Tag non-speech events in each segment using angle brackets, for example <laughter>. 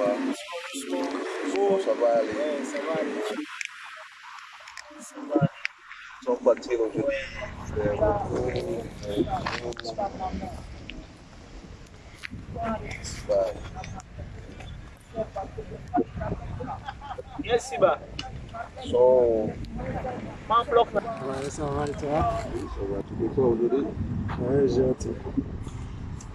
va. Bon, ça va aller. Ouais, ça va aller. Ça va aller. Ils sont partis aujourd'hui. C'est repos. Ouais. Yes, Siba. So, bloc. Ouais, ça va et toi? Ça va tout bien aujourd'hui. Ouais, j'ai hâte.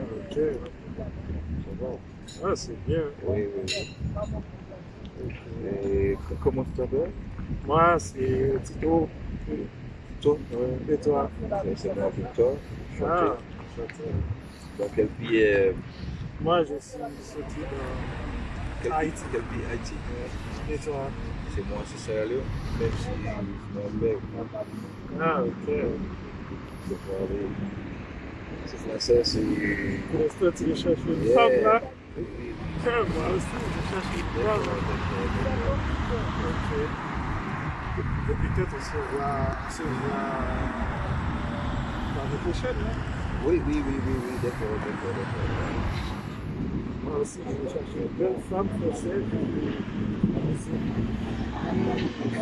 Ok. Ah, c'est bien. Oui, oui. Et comment tu t'appelles Moi, c'est Tito. Toi Ouais. Et toi? C'est moi, Victor. Ah. Dans quel pays euh, Moi, je suis sorti de Haïti. Quel pays Haïti? Et toi? C'est moi, c'est Sierra Leone. Même si Ah, ok. c'est pour aller. C'est français, c'est. Pour l'instant, tu recherches une femme, là oui. Moi aussi, je cherche une femme. Ok. Et peut-être on se voit, on se voit l'année prochaine, là. Oui, oui, oui, oui, oui, d'accord, d'accord, d'accord. Moi aussi, je cherche une belle femme française. Ici. Voilà. Oui, je, je cherche une femme française. D'accord.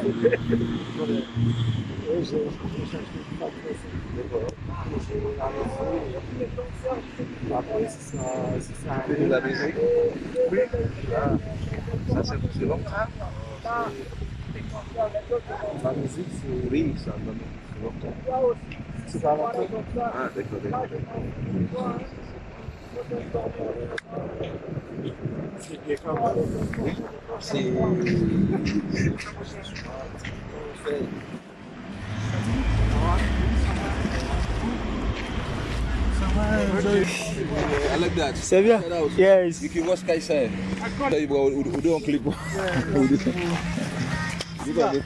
Après, de Oui. Ça c'est longtemps La musique, c'est. Oui, ça c'est longtemps. C'est pas longtemps. Ah, d'accord, I like that. Sevilla? Yes. You can watch Kaisa. I can't. We don't clip. <laughs>